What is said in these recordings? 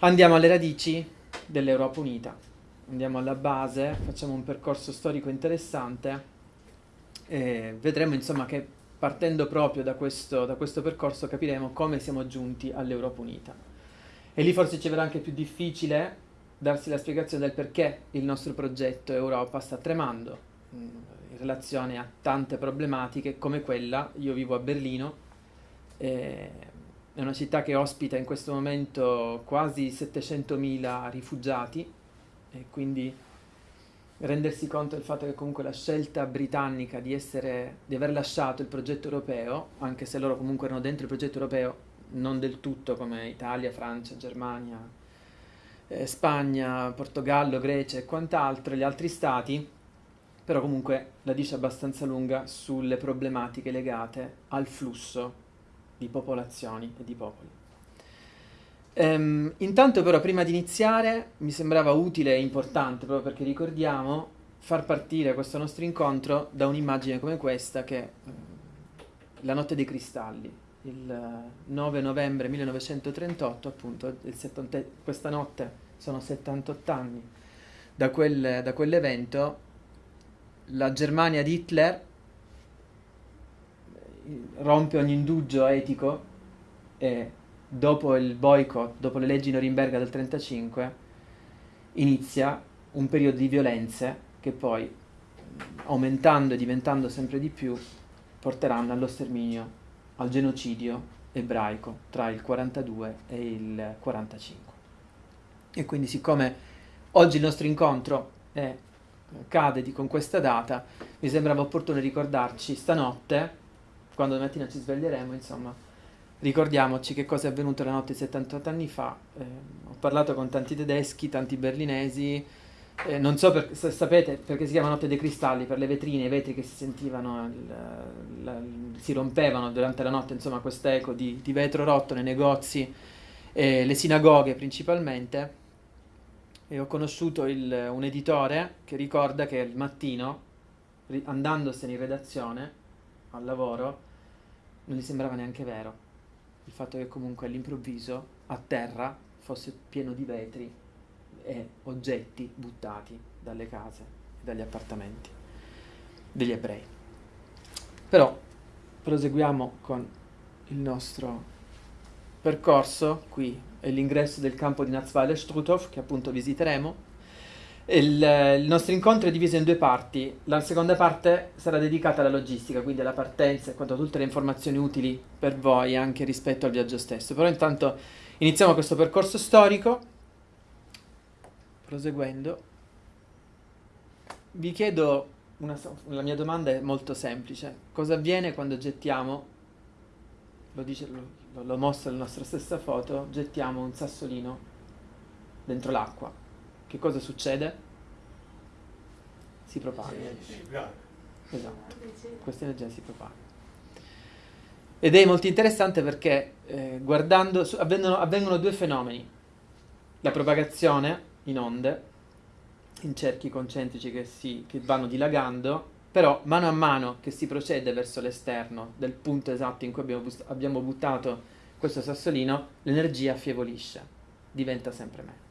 Andiamo alle radici dell'Europa Unita, andiamo alla base, facciamo un percorso storico interessante e vedremo insomma che partendo proprio da questo, da questo percorso capiremo come siamo giunti all'Europa Unita. E lì forse ci verrà anche più difficile darsi la spiegazione del perché il nostro progetto Europa sta tremando mm, in relazione a tante problematiche come quella, io vivo a Berlino, eh, è una città che ospita in questo momento quasi 700.000 rifugiati e quindi rendersi conto del fatto che comunque la scelta britannica di, essere, di aver lasciato il progetto europeo, anche se loro comunque erano dentro il progetto europeo, non del tutto come Italia, Francia, Germania, eh, Spagna, Portogallo, Grecia e quant'altro, gli altri stati, però comunque la dice abbastanza lunga sulle problematiche legate al flusso di popolazioni e di popoli. Ehm, intanto però prima di iniziare mi sembrava utile e importante, proprio perché ricordiamo, far partire questo nostro incontro da un'immagine come questa che è La notte dei cristalli, il 9 novembre 1938, appunto, 70, questa notte sono 78 anni da, quel, da quell'evento, la Germania di Hitler rompe ogni indugio etico e dopo il boycott, dopo le leggi Norimberga del 1935, inizia un periodo di violenze che poi, aumentando e diventando sempre di più, porteranno allo sterminio, al genocidio ebraico tra il 42 e il 45. E quindi siccome oggi il nostro incontro è, cade di, con questa data, mi sembrava opportuno ricordarci stanotte quando mattina ci sveglieremo, insomma, ricordiamoci che cosa è avvenuto la notte di 78 anni fa. Eh, ho parlato con tanti tedeschi, tanti berlinesi, eh, non so per, se sapete perché si chiama Notte dei Cristalli, per le vetrine, i vetri che si sentivano, il, la, si rompevano durante la notte, insomma, quest'eco di, di vetro rotto nei negozi, eh, le sinagoghe principalmente. E ho conosciuto il, un editore che ricorda che il mattino, andandosene in redazione al lavoro, non gli sembrava neanche vero il fatto che comunque all'improvviso a terra fosse pieno di vetri e oggetti buttati dalle case e dagli appartamenti degli ebrei. Però proseguiamo con il nostro percorso, qui è l'ingresso del campo di Nazweiler Struthof che appunto visiteremo il, il, nostro incontro è diviso in due parti. La seconda parte sarà dedicata alla logistica, quindi alla partenza e quanto a tutte le informazioni utili per voi anche rispetto al viaggio stesso. Però intanto iniziamo questo percorso storico. Proseguendo, vi chiedo, una, la mia domanda è molto semplice. Cosa avviene quando gettiamo, lo, dice, lo, lo mostra la nostra stessa foto, gettiamo un sassolino dentro l'acqua? Che cosa succede? Si propaga. Esatto, questa energia si propaga. Ed è molto interessante perché eh, guardando, su, avvengono, avvengono due fenomeni. La propagazione in onde, in cerchi concentrici che, si, che vanno dilagando, però mano a mano che si procede verso l'esterno del punto esatto in cui abbiamo, abbiamo buttato questo sassolino, l'energia affievolisce, diventa sempre meno.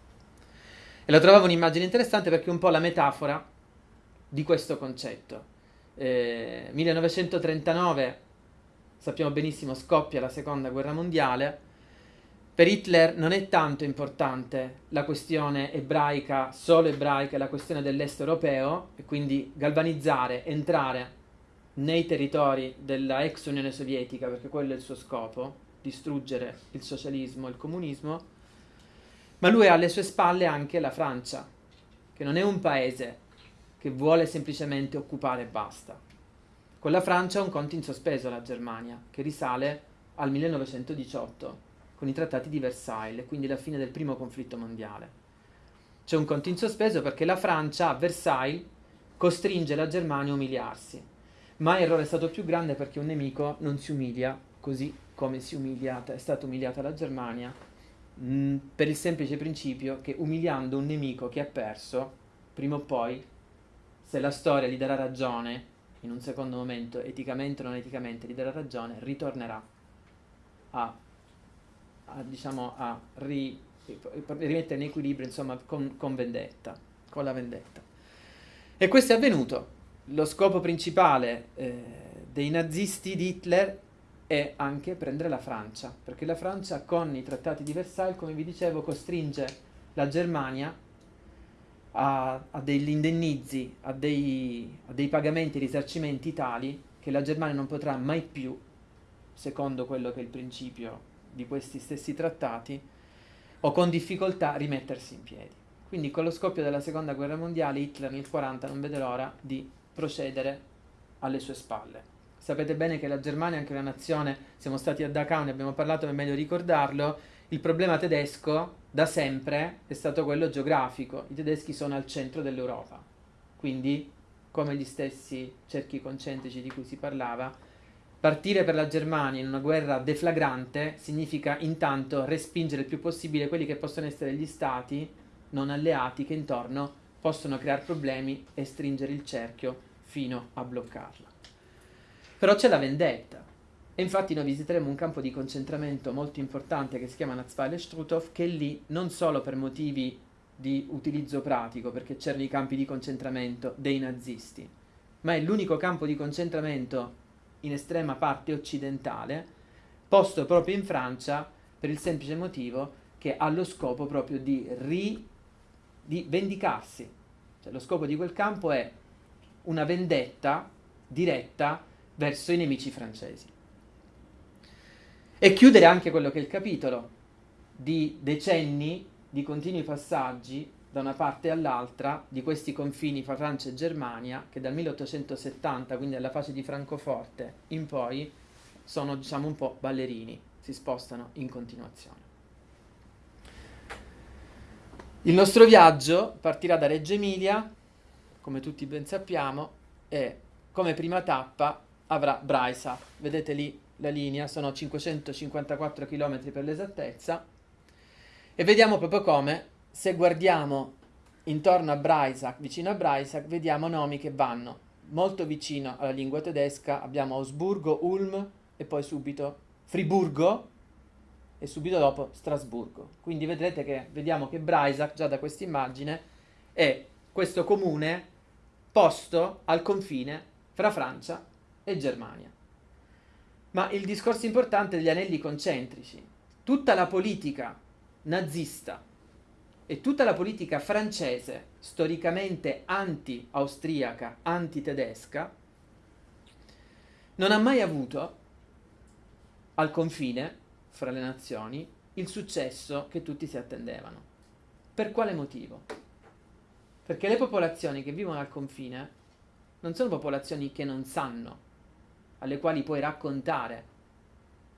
E lo trovavo un'immagine interessante perché è un po' la metafora di questo concetto. Eh, 1939, sappiamo benissimo, scoppia la seconda guerra mondiale. Per Hitler non è tanto importante la questione ebraica, solo ebraica, la questione dell'est europeo, e quindi galvanizzare, entrare nei territori della ex Unione Sovietica, perché quello è il suo scopo, distruggere il socialismo il comunismo, ma lui ha alle sue spalle anche la Francia, che non è un paese che vuole semplicemente occupare e basta. Con la Francia ha un conto in sospeso la Germania, che risale al 1918, con i trattati di Versailles, quindi la fine del primo conflitto mondiale. C'è un conto in sospeso perché la Francia a Versailles costringe la Germania a umiliarsi. Ma l'errore è stato più grande perché un nemico non si umilia così come si umiliata, è stata umiliata la Germania Mm, per il semplice principio che umiliando un nemico che ha perso, prima o poi, se la storia gli darà ragione, in un secondo momento, eticamente o non eticamente, gli darà ragione, ritornerà a, a diciamo, a ri, rimettere in equilibrio, insomma, con, con vendetta, con la vendetta. E questo è avvenuto. Lo scopo principale eh, dei nazisti di Hitler è anche prendere la Francia, perché la Francia con i trattati di Versailles, come vi dicevo, costringe la Germania a, a degli indennizi, a dei, a dei pagamenti e risarcimenti tali che la Germania non potrà mai più, secondo quello che è il principio di questi stessi trattati, o con difficoltà rimettersi in piedi. Quindi con lo scoppio della seconda guerra mondiale Hitler nel 1940 non vede l'ora di procedere alle sue spalle. Sapete bene che la Germania è anche una nazione, siamo stati a Dachau, ne abbiamo parlato, ma è meglio ricordarlo, il problema tedesco da sempre è stato quello geografico, i tedeschi sono al centro dell'Europa, quindi come gli stessi cerchi concentrici di cui si parlava, partire per la Germania in una guerra deflagrante significa intanto respingere il più possibile quelli che possono essere gli stati non alleati che intorno possono creare problemi e stringere il cerchio fino a bloccarla. Però c'è la vendetta. E infatti noi visiteremo un campo di concentramento molto importante che si chiama Nazweiler Struthof, che lì non solo per motivi di utilizzo pratico, perché c'erano i campi di concentramento dei nazisti, ma è l'unico campo di concentramento in estrema parte occidentale, posto proprio in Francia per il semplice motivo che ha lo scopo proprio di, ri, di vendicarsi. Cioè, lo scopo di quel campo è una vendetta diretta verso i nemici francesi. E chiudere anche quello che è il capitolo di decenni di continui passaggi da una parte all'altra di questi confini fra Francia e Germania che dal 1870, quindi alla fase di Francoforte in poi, sono diciamo un po' ballerini, si spostano in continuazione. Il nostro viaggio partirà da Reggio Emilia, come tutti ben sappiamo, e come prima tappa avrà Braisa. Vedete lì la linea, sono 554 km per l'esattezza. E vediamo proprio come, se guardiamo intorno a Breisach, vicino a Breisach, vediamo nomi che vanno molto vicino alla lingua tedesca. Abbiamo Ausburgo, Ulm e poi subito Friburgo e subito dopo Strasburgo. Quindi vedrete che vediamo che Breisach, già da questa immagine, è questo comune posto al confine fra Francia e Germania. Ma il discorso importante degli anelli concentrici, tutta la politica nazista e tutta la politica francese, storicamente anti-austriaca, anti-tedesca, non ha mai avuto al confine fra le nazioni il successo che tutti si attendevano. Per quale motivo? Perché le popolazioni che vivono al confine non sono popolazioni che non sanno, alle quali puoi raccontare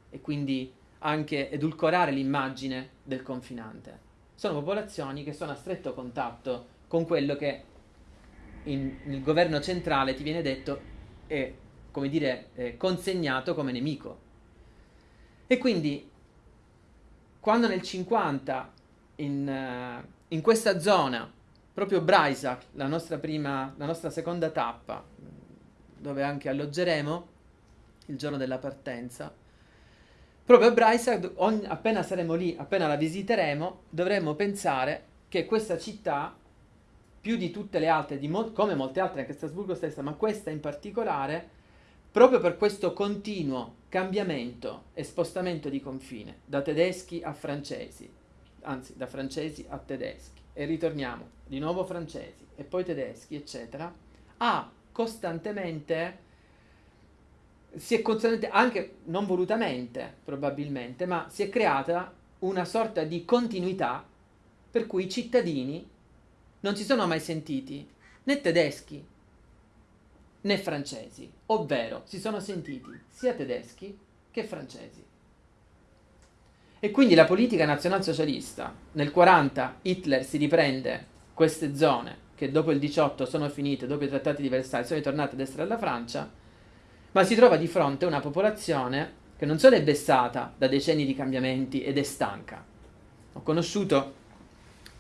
e quindi anche edulcorare l'immagine del confinante. Sono popolazioni che sono a stretto contatto con quello che in, nel governo centrale ti viene detto è, come dire, è consegnato come nemico. E quindi quando nel 50 in, uh, in questa zona proprio Breisach, la nostra, prima, la nostra seconda tappa, dove anche alloggeremo il giorno della partenza. Proprio a Breisach, appena saremo lì, appena la visiteremo, dovremo pensare che questa città, più di tutte le altre, mo- come molte altre, anche Strasburgo stessa, ma questa in particolare, proprio per questo continuo cambiamento e spostamento di confine, da tedeschi a francesi, anzi da francesi a tedeschi, e ritorniamo di nuovo francesi e poi tedeschi, eccetera, ha costantemente, si è costantemente, anche non volutamente probabilmente, ma si è creata una sorta di continuità per cui i cittadini non si sono mai sentiti né tedeschi né francesi, ovvero si sono sentiti sia tedeschi che francesi. E quindi la politica nazionalsocialista, nel 40 Hitler si riprende queste zone che dopo il 18 sono finite, dopo i trattati di Versailles sono ritornate ad essere alla Francia, ma si trova di fronte a una popolazione che non solo è vessata da decenni di cambiamenti ed è stanca. Ho conosciuto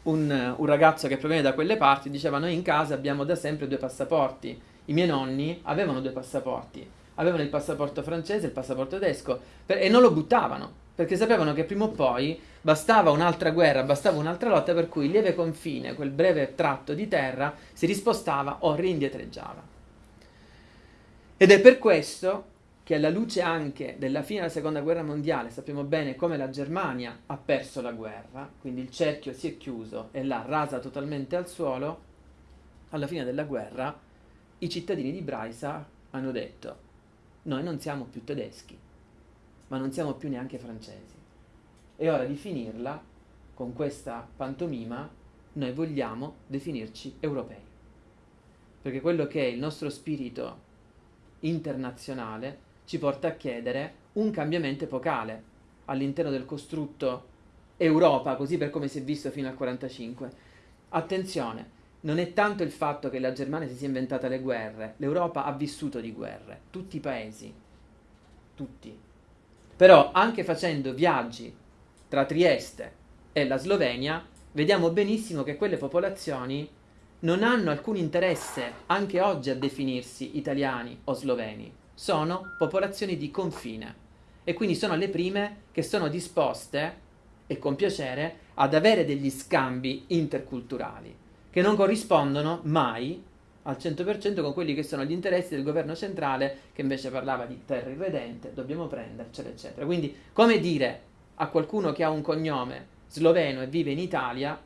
un, un ragazzo che proviene da quelle parti, diceva noi in casa abbiamo da sempre due passaporti, i miei nonni avevano due passaporti, avevano il passaporto francese e il passaporto tedesco per, e non lo buttavano perché sapevano che prima o poi bastava un'altra guerra, bastava un'altra lotta per cui il lieve confine, quel breve tratto di terra, si rispostava o rindietreggiava. Ed è per questo che alla luce anche della fine della seconda guerra mondiale sappiamo bene come la Germania ha perso la guerra, quindi il cerchio si è chiuso e l'ha rasa totalmente al suolo, alla fine della guerra i cittadini di Breisach hanno detto noi non siamo più tedeschi, ma non siamo più neanche francesi. È ora di finirla con questa pantomima, noi vogliamo definirci europei. Perché quello che è il nostro spirito internazionale ci porta a chiedere un cambiamento epocale all'interno del costrutto Europa, così per come si è visto fino al 1945. Attenzione, non è tanto il fatto che la Germania si sia inventata le guerre, l'Europa ha vissuto di guerre, tutti i paesi, tutti. Però anche facendo viaggi tra Trieste e la Slovenia, vediamo benissimo che quelle popolazioni non hanno alcun interesse anche oggi a definirsi italiani o sloveni, sono popolazioni di confine e quindi sono le prime che sono disposte e con piacere ad avere degli scambi interculturali che non corrispondono mai al 100% con quelli che sono gli interessi del governo centrale che invece parlava di terra irredente, dobbiamo prendercela, eccetera. Quindi, come dire a qualcuno che ha un cognome sloveno e vive in Italia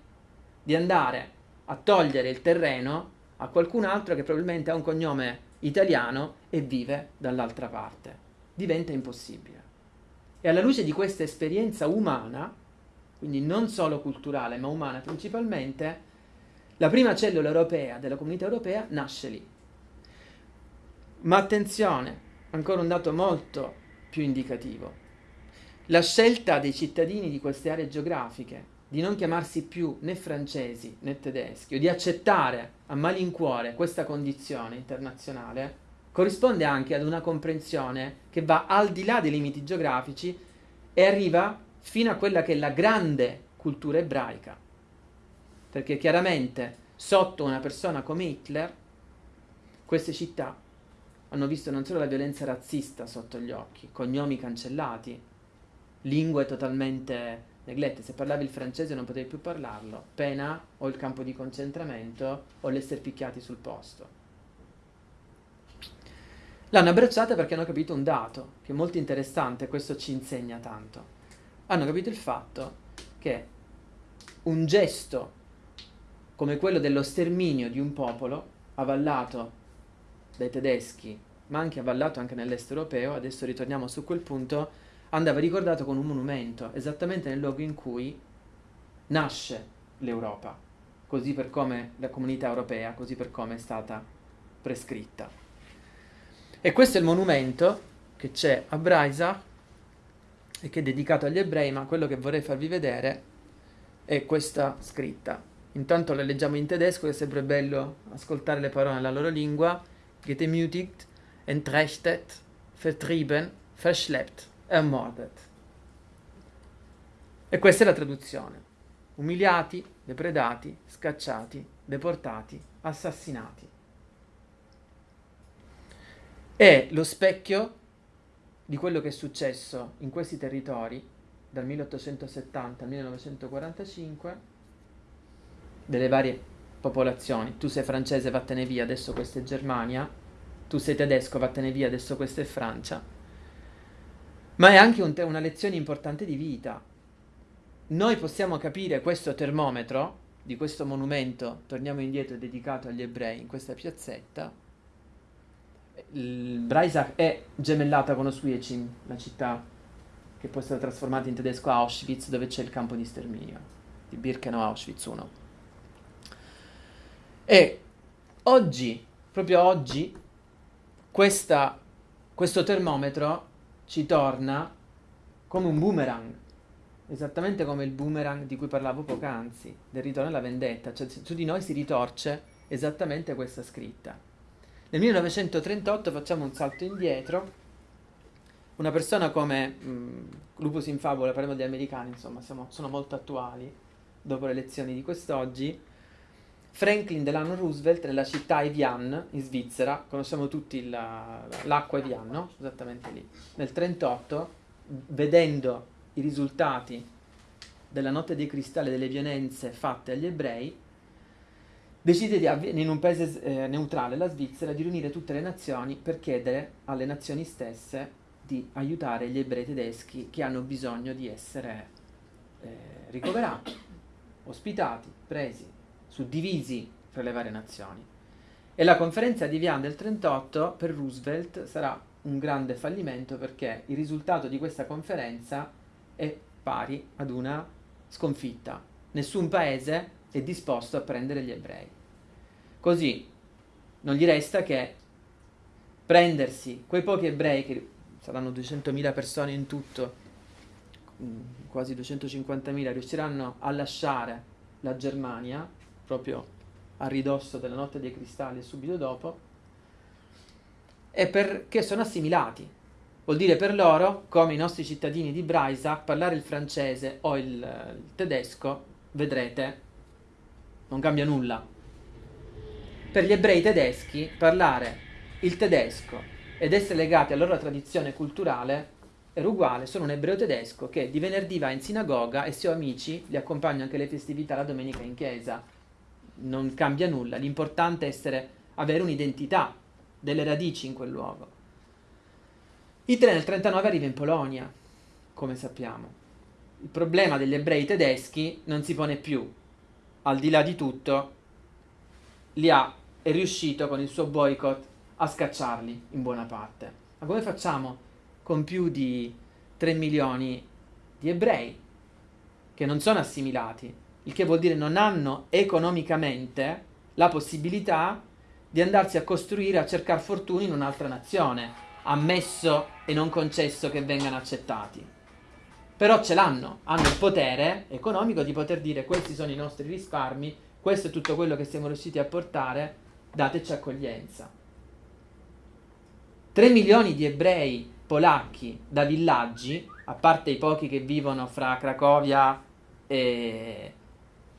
di andare a togliere il terreno a qualcun altro che probabilmente ha un cognome italiano e vive dall'altra parte. Diventa impossibile. E alla luce di questa esperienza umana, quindi non solo culturale ma umana principalmente, la prima cellula europea della comunità europea nasce lì. Ma attenzione, ancora un dato molto più indicativo. La scelta dei cittadini di queste aree geografiche di non chiamarsi più né francesi né tedeschi o di accettare a malincuore questa condizione internazionale corrisponde anche ad una comprensione che va al di là dei limiti geografici e arriva fino a quella che è la grande cultura ebraica. Perché chiaramente sotto una persona come Hitler queste città hanno visto non solo la violenza razzista sotto gli occhi, cognomi cancellati, lingue totalmente neglette, se parlavi il francese non potevi più parlarlo, pena o il campo di concentramento o l'essere picchiati sul posto. L'hanno abbracciata perché hanno capito un dato che è molto interessante, questo ci insegna tanto. Hanno capito il fatto che un gesto come quello dello sterminio di un popolo avallato dai tedeschi, ma anche avallato anche nell'est europeo, adesso ritorniamo su quel punto, andava ricordato con un monumento, esattamente nel luogo in cui nasce l'Europa, così per come la comunità europea, così per come è stata prescritta. E questo è il monumento che c'è a Breisach e che è dedicato agli ebrei, ma quello che vorrei farvi vedere è questa scritta. Intanto la leggiamo in tedesco, è sempre bello ascoltare le parole nella loro lingua. Getemütigt, entrechtet, vertrieben, verschleppt, ermordet. E questa è la traduzione. Umiliati, depredati, scacciati, deportati, assassinati. È lo specchio di quello che è successo in questi territori dal 1870 al 1945 delle varie popolazioni. Tu sei francese, vattene via, adesso questa è Germania. Tu sei tedesco, vattene via, adesso questa è Francia. Ma è anche un una lezione importante di vita. Noi possiamo capire questo termometro di questo monumento, torniamo indietro, dedicato agli ebrei in questa piazzetta. Breisach è gemellata con Oswiecim, la città che poi è stata trasformata in tedesco Auschwitz, dove c'è il campo di sterminio, di Birkenau Auschwitz 1. E oggi, proprio oggi, questa, questo termometro ci torna come un boomerang, esattamente come il boomerang di cui parlavo poc'anzi, del ritorno alla vendetta, cioè su di noi si ritorce esattamente questa scritta. Nel 1938 facciamo un salto indietro, una persona come mh, Lupus in Favola, parliamo degli americani, insomma, siamo, sono molto attuali dopo le lezioni di quest'oggi, Franklin Delano Roosevelt nella città Evian in Svizzera, conosciamo tutti la, l'acqua Evian, no? Esattamente lì. Nel 1938, vedendo i risultati della notte dei cristalli delle violenze fatte agli ebrei, decide di, in un paese eh, neutrale, la Svizzera, di riunire tutte le nazioni per chiedere alle nazioni stesse di aiutare gli ebrei tedeschi che hanno bisogno di essere eh, ricoverati, ospitati, presi, suddivisi fra le varie nazioni. E la conferenza di Vian del 38 per Roosevelt sarà un grande fallimento perché il risultato di questa conferenza è pari ad una sconfitta. Nessun paese è disposto a prendere gli ebrei. Così non gli resta che prendersi quei pochi ebrei, che saranno 200.000 persone in tutto, quasi 250.000, riusciranno a lasciare la Germania, proprio a ridosso della notte dei cristalli subito dopo, è perché sono assimilati. Vuol dire per loro, come i nostri cittadini di Breisach, parlare il francese o il, il tedesco, vedrete, non cambia nulla. Per gli ebrei tedeschi, parlare il tedesco ed essere legati alla loro tradizione culturale era uguale, sono un ebreo tedesco che di venerdì va in sinagoga e se ho amici li accompagno anche alle festività la domenica in chiesa. Non cambia nulla, l'importante è essere, avere un'identità delle radici in quel luogo. Hitler nel 1939 arriva in Polonia, come sappiamo. Il problema degli ebrei tedeschi non si pone più. Al di là di tutto, li ha, è riuscito con il suo boycott a scacciarli in buona parte. Ma come facciamo con più di 3 milioni di ebrei che non sono assimilati? Il che vuol dire non hanno economicamente la possibilità di andarsi a costruire, a cercare fortuna in un'altra nazione, ammesso e non concesso che vengano accettati. Però ce l'hanno, hanno il potere economico di poter dire questi sono i nostri risparmi, questo è tutto quello che siamo riusciti a portare, dateci accoglienza. 3 milioni di ebrei polacchi da villaggi, a parte i pochi che vivono fra Cracovia e,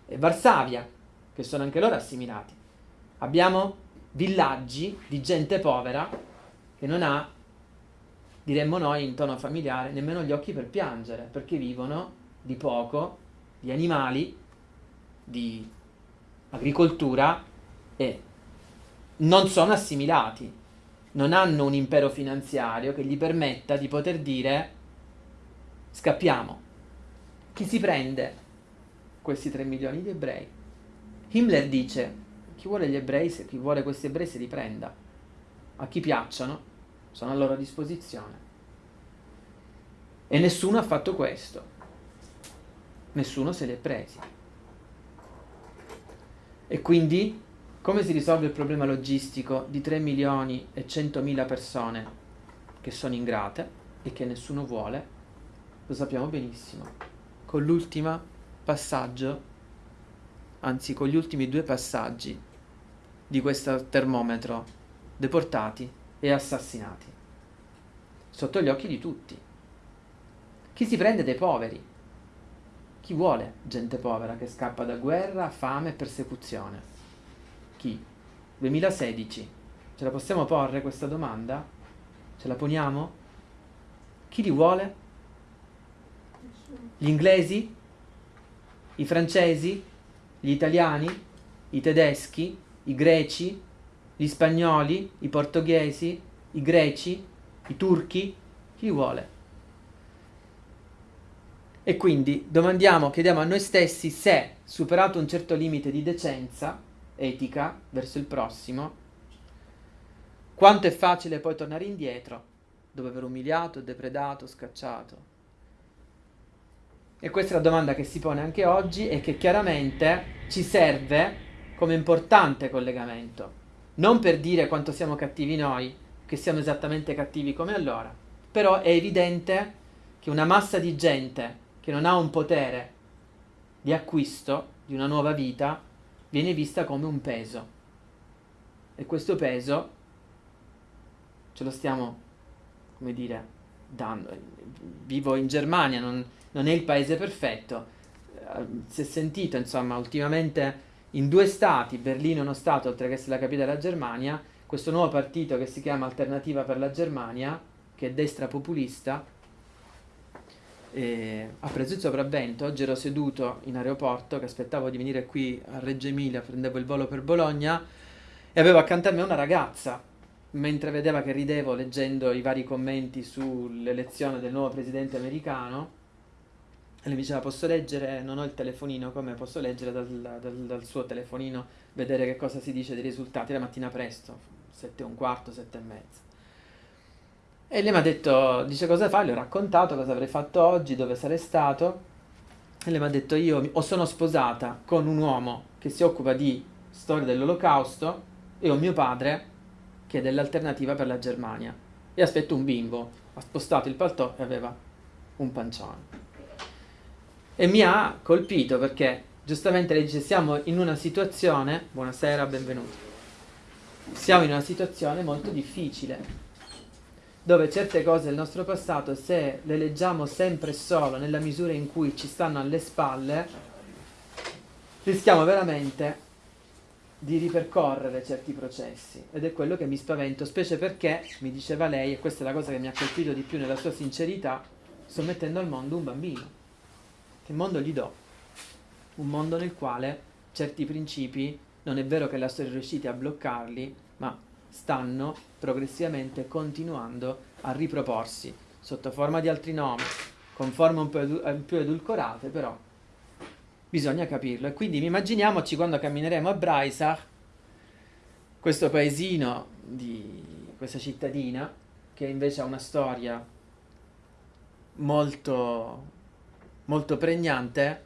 e Varsavia, che sono anche loro assimilati. Abbiamo villaggi di gente povera che non ha, diremmo noi in tono familiare, nemmeno gli occhi per piangere, perché vivono di poco, di animali, di agricoltura e non sono assimilati, non hanno un impero finanziario che gli permetta di poter dire scappiamo. Chi si prende questi 3 milioni di ebrei? Himmler dice chi vuole gli ebrei, chi vuole questi ebrei si riprenda. A chi piacciono, sono a loro disposizione. E nessuno ha fatto questo. Nessuno se li è presi. E quindi come si risolve il problema logistico di 3 milioni e 100 mila persone che sono ingrate e che nessuno vuole? Lo sappiamo benissimo. Con l'ultimo passaggio, anzi con gli ultimi due passaggi di questo termometro deportati e assassinati. Sotto gli occhi di tutti. Chi si prende dei poveri? Chi vuole gente povera che scappa da guerra, fame e persecuzione? Chi? 2016. Ce la possiamo porre questa domanda? Ce la poniamo? Chi li vuole? Gli inglesi? I francesi? Gli italiani? I tedeschi? i greci, gli spagnoli, i portoghesi, i greci, i turchi, chi vuole. E quindi domandiamo, chiediamo a noi stessi se, superato un certo limite di decenza etica verso il prossimo, quanto è facile poi tornare indietro dopo aver umiliato, depredato, scacciato. E questa è la domanda che si pone anche oggi e che chiaramente ci serve come importante collegamento. Non per dire quanto siamo cattivi noi, che siamo esattamente cattivi come allora, però è evidente che una massa di gente che non ha un potere di acquisto di una nuova vita viene vista come un peso. E questo peso ce lo stiamo, come dire, dando. Vivo in Germania, non, non è il paese perfetto. Eh, si è sentito, insomma, ultimamente in due stati, Berlino è uno stato oltre che essere la capitale della Germania, questo nuovo partito che si chiama Alternativa per la Germania, che è destra populista, e ha preso il sopravvento. Oggi ero seduto in aeroporto che aspettavo di venire qui a Reggio Emilia, prendevo il volo per Bologna e avevo accanto a me una ragazza. Mentre vedeva che ridevo leggendo i vari commenti sull'elezione del nuovo presidente americano, e le diceva posso leggere, non ho il telefonino, come posso leggere dal, dal, dal, suo telefonino, vedere che cosa si dice dei risultati la mattina presto, sette e un quarto, sette e mezza. E lei mi ha detto, dice cosa fai? Le ho raccontato cosa avrei fatto oggi, dove sarei stato. E lei mi ha detto, io o sono sposata con un uomo che si occupa di storia dell'olocausto e ho mio padre che è dell'alternativa per la Germania. E aspetto un bimbo. Ha spostato il paltò e aveva un pancione. E mi ha colpito perché giustamente lei dice siamo in una situazione, buonasera, benvenuti, siamo in una situazione molto difficile dove certe cose del nostro passato, se le leggiamo sempre e solo nella misura in cui ci stanno alle spalle, rischiamo veramente di ripercorrere certi processi ed è quello che mi spavento, specie perché, mi diceva lei, e questa è la cosa che mi ha colpito di più nella sua sincerità, sto mettendo al mondo un bambino. Che mondo gli do? Un mondo nel quale certi principi non è vero che la storia è riuscita a bloccarli, ma stanno progressivamente continuando a riproporsi sotto forma di altri nomi, con forme un po' edu- più edulcorate, però bisogna capirlo. E quindi immaginiamoci quando cammineremo a Braisach, questo paesino di questa cittadina, che invece ha una storia molto, molto pregnante,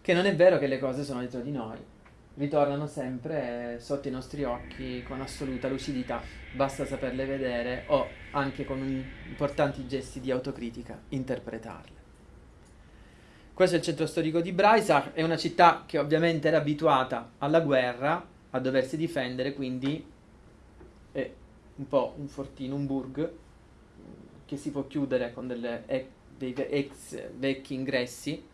che non è vero che le cose sono dietro di noi ritornano sempre sotto i nostri occhi con assoluta lucidità, basta saperle vedere o anche con importanti gesti di autocritica interpretarle. Questo è il centro storico di Breisach, è una città che ovviamente era abituata alla guerra, a doversi difendere, quindi è un po' un fortino, un burg che si può chiudere con delle, dei ex vecchi ingressi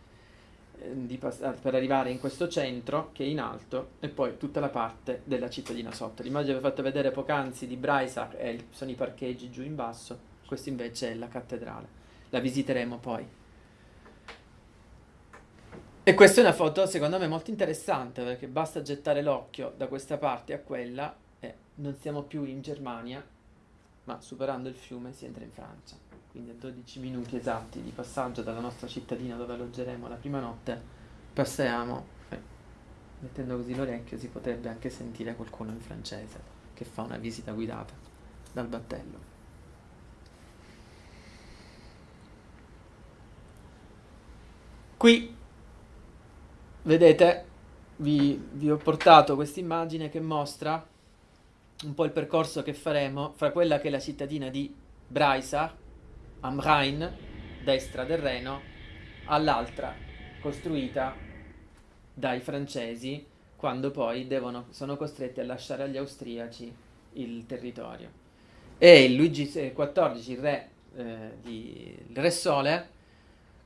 eh, per arrivare in questo centro che è in alto e poi tutta la parte della cittadina sotto. L'immagine che vi ho fatto vedere poc'anzi di Breisach il, sono i parcheggi giù in basso, questo invece è la cattedrale. La visiteremo poi. E questa è una foto secondo me molto interessante perché basta gettare l'occhio da questa parte a quella e non siamo più in Germania, ma superando il fiume si entra in Francia quindi a 12 minuti esatti di passaggio dalla nostra cittadina dove alloggeremo la prima notte, passiamo, eh, mettendo così l'orecchio si potrebbe anche sentire qualcuno in francese che fa una visita guidata dal battello. Qui, vedete, vi, vi ho portato questa immagine che mostra un po' il percorso che faremo fra quella che è la cittadina di Breisach, am Rhein, destra del Reno, all'altra costruita dai francesi quando poi devono, sono costretti a lasciare agli austriaci il territorio. E Luigi XIV, il re, eh, di, il re Sole,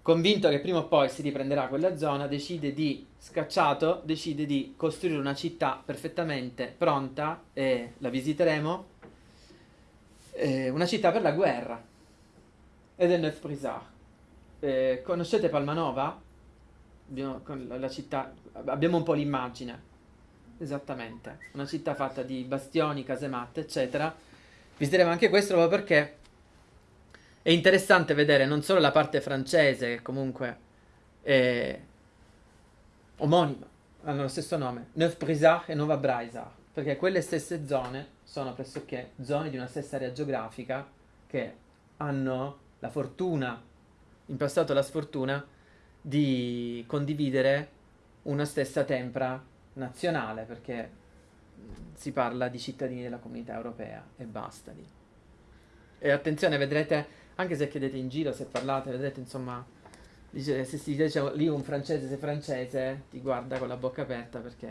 convinto che prima o poi si riprenderà quella zona, decide di, scacciato, decide di costruire una città perfettamente pronta, e la visiteremo, eh, una città per la guerra, ed è Neuf Brisard. Eh, conoscete Palmanova? Abbiamo, città, abbiamo un po' l'immagine. Esattamente, una città fatta di bastioni, casematte, eccetera. Visiteremo anche questo proprio perché è interessante vedere non solo la parte francese, che comunque è omonima, hanno lo stesso nome, Neuf Brisard e Nova Braisard, perché quelle stesse zone sono pressoché zone di una stessa area geografica che hanno la fortuna, in passato la sfortuna, di condividere una stessa tempra nazionale, perché si parla di cittadini della comunità europea e basta lì. E attenzione, vedrete, anche se chiedete in giro, se parlate, vedrete insomma, dice, se si dice lì un francese se francese, ti guarda con la bocca aperta perché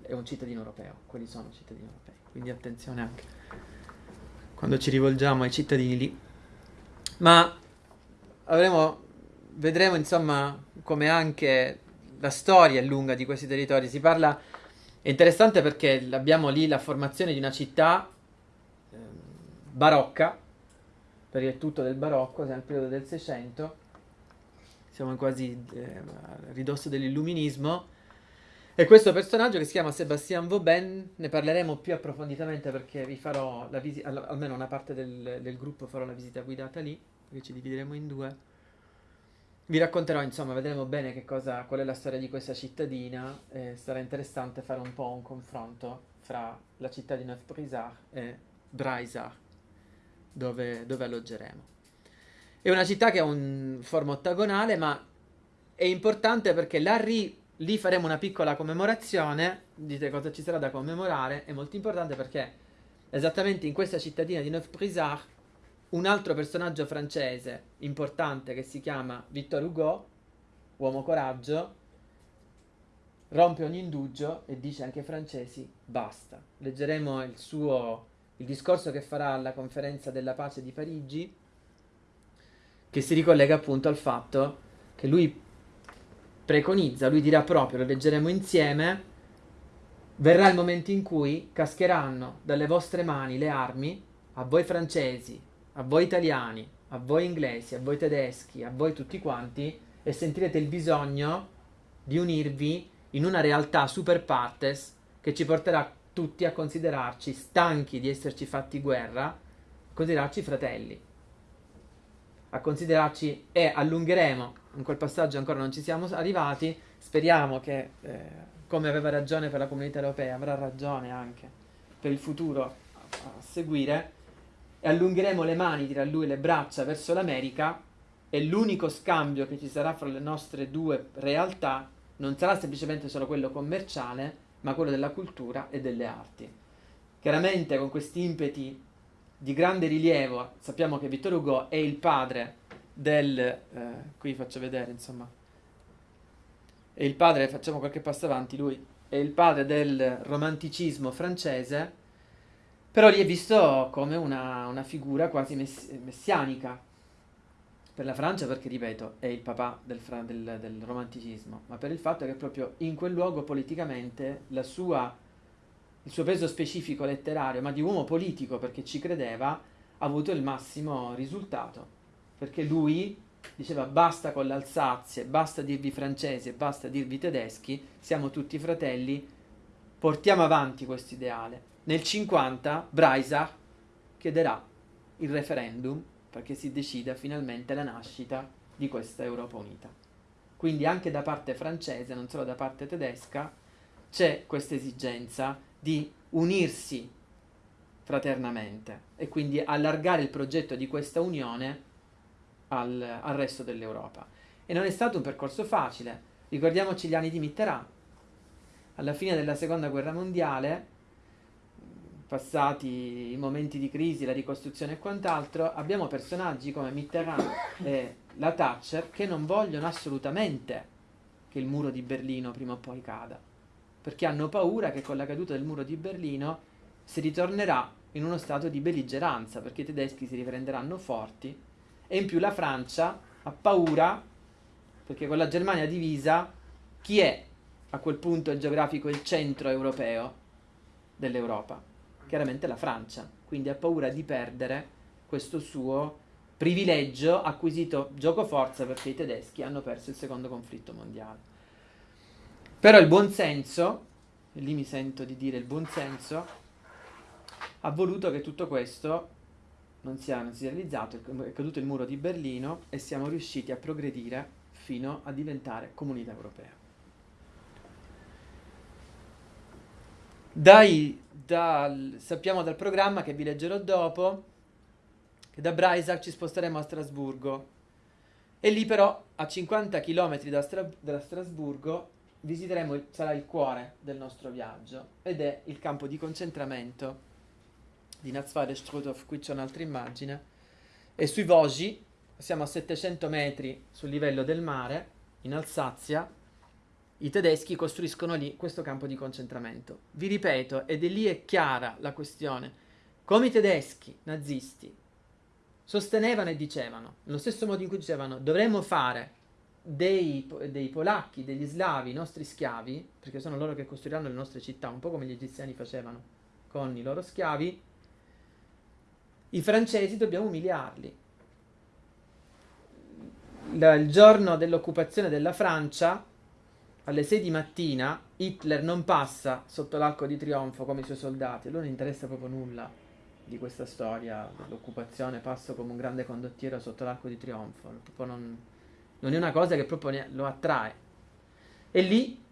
è un cittadino europeo, quelli sono cittadini europei. Quindi attenzione anche quando ci rivolgiamo ai cittadini lì ma avremo, vedremo insomma come anche la storia è lunga di questi territori. Si parla, è interessante perché abbiamo lì la formazione di una città eh, barocca, perché è tutto del barocco, siamo nel periodo del Seicento, siamo quasi eh, a ridosso dell'illuminismo. E questo personaggio che si chiama Sébastien Vauban, ne parleremo più approfonditamente perché vi farò la visita, almeno una parte del, del gruppo farò la visita guidata lì, perché ci divideremo in due. Vi racconterò, insomma, vedremo bene cosa, qual è la storia di questa cittadina e sarà interessante fare un po' un confronto fra la città di Neuf-Brisard e Braisard, dove, dove alloggeremo. È una città che ha un forma ottagonale, ma è importante perché la ri Lì faremo una piccola commemorazione. Dite cosa ci sarà da commemorare. È molto importante perché esattamente in questa cittadina di Neuf-Brisard un altro personaggio francese importante che si chiama Victor Hugo, uomo coraggio, rompe ogni indugio e dice anche ai francesi basta. Leggeremo il suo il discorso che farà alla conferenza della pace di Parigi che si ricollega appunto al fatto che lui preconizza, lui dirà proprio, lo leggeremo insieme, verrà il momento in cui cascheranno dalle vostre mani le armi a voi francesi, a voi italiani, a voi inglesi, a voi tedeschi, a voi tutti quanti e sentirete il bisogno di unirvi in una realtà super partes che ci porterà tutti a considerarci stanchi di esserci fatti guerra, a considerarci fratelli, a considerarci e allungheremo in quel passaggio ancora non ci siamo arrivati, speriamo che, eh, come aveva ragione per la comunità europea, avrà ragione anche per il futuro a, seguire, e allungheremo le mani, dirà lui, le braccia verso l'America, e l'unico scambio che ci sarà fra le nostre due realtà non sarà semplicemente solo quello commerciale, ma quello della cultura e delle arti. Chiaramente con questi impeti di grande rilievo sappiamo che Vittor Hugo è il padre del... Eh, qui faccio vedere, insomma. È il padre, facciamo qualche passo avanti, lui è il padre del romanticismo francese, però lì è visto come una, una figura quasi mess- messianica per la Francia perché, ripeto, è il papà del, del, del, romanticismo, ma per il fatto che proprio in quel luogo politicamente sua, il suo peso specifico letterario, ma di uomo politico perché ci credeva, ha avuto il massimo risultato perché lui diceva basta con l'Alsazia, basta dirvi francesi e basta dirvi tedeschi, siamo tutti fratelli, portiamo avanti questo ideale. Nel 50 Breisach chiederà il referendum perché si decida finalmente la nascita di questa Europa unita. Quindi anche da parte francese, non solo da parte tedesca, c'è questa esigenza di unirsi fraternamente e quindi allargare il progetto di questa unione al, al resto dell'Europa. E non è stato un percorso facile. Ricordiamoci gli anni di Mitterrand. Alla fine della seconda guerra mondiale, passati i momenti di crisi, la ricostruzione e quant'altro, abbiamo personaggi come Mitterrand e la Thatcher che non vogliono assolutamente che il muro di Berlino prima o poi cada, perché hanno paura che con la caduta del muro di Berlino si ritornerà in uno stato di belligeranza, perché i tedeschi si riprenderanno forti e in più la Francia ha paura, perché con la Germania divisa, chi è a quel punto geografico il centro europeo dell'Europa? Chiaramente la Francia, quindi ha paura di perdere questo suo privilegio acquisito gioco forza perché i tedeschi hanno perso il secondo conflitto mondiale. Però il buonsenso, e lì mi sento di dire il buonsenso, ha voluto che tutto questo non si, è, non si è realizzato, è caduto il muro di Berlino e siamo riusciti a progredire fino a diventare comunità europea. Dai, dal, sappiamo dal programma che vi leggerò dopo che da Breisach ci sposteremo a Strasburgo e lì però a 50 km da, Stra- da Strasburgo visiteremo, il, sarà il cuore del nostro viaggio ed è il campo di concentramento di Nazvare Strudov, qui c'è un'altra immagine, e sui Vosgi, siamo a 700 metri sul livello del mare, in Alsazia, i tedeschi costruiscono lì questo campo di concentramento. Vi ripeto, ed è lì è chiara la questione, come i tedeschi nazisti sostenevano e dicevano, nello stesso modo in cui dicevano dovremmo fare dei, dei, polacchi, degli slavi, i nostri schiavi, perché sono loro che costruiranno le nostre città, un po' come gli egiziani facevano con i loro schiavi, i francesi dobbiamo umiliarli. il, giorno dell'occupazione della Francia, alle 6 di mattina, Hitler non passa sotto l'arco di trionfo come i suoi soldati, a lui non interessa proprio nulla di questa storia dell'occupazione, passo come un grande condottiero sotto l'arco di trionfo, non, non è una cosa che proprio lo attrae. E lì,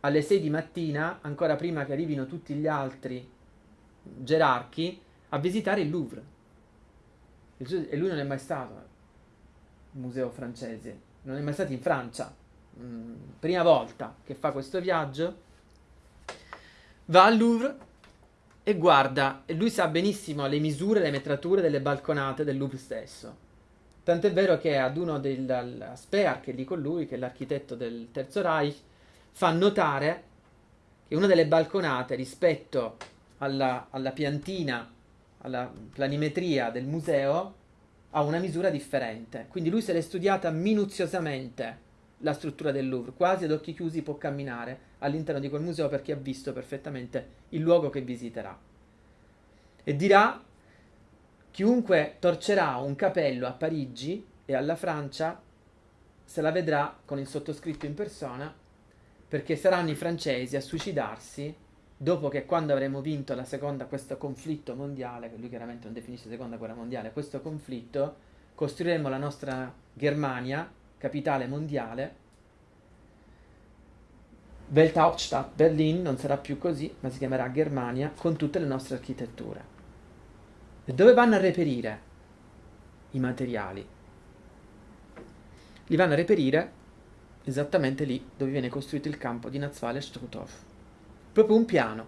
alle 6 di mattina, ancora prima che arrivino tutti gli altri gerarchi, a visitare il Louvre. E lui non è mai stato al museo francese, non è mai stato in Francia. Mm, prima volta che fa questo viaggio, va al Louvre e guarda, e lui sa benissimo le misure, le metrature delle balconate del Louvre stesso. Tant'è vero che ad uno del Speer, che è lì con lui, che è l'architetto del Terzo Reich, fa notare che una delle balconate rispetto alla, alla piantina, alla planimetria del museo, ha una misura differente. Quindi lui se l'è studiata minuziosamente la struttura del Louvre, quasi ad occhi chiusi può camminare all'interno di quel museo perché ha visto perfettamente il luogo che visiterà. E dirà, chiunque torcerà un capello a Parigi e alla Francia se la vedrà con il sottoscritto in persona perché saranno i francesi a suicidarsi dopo che quando avremo vinto la seconda, questo conflitto mondiale, che lui chiaramente non definisce seconda guerra mondiale, questo conflitto, costruiremo la nostra Germania, capitale mondiale. Welthauptstadt Berlin non sarà più così, ma si chiamerà Germania con tutte le nostre architetture. E dove vanno a reperire i materiali? Li vanno a reperire esattamente lì dove viene costruito il campo di Nazwale Struthof. Proprio un piano.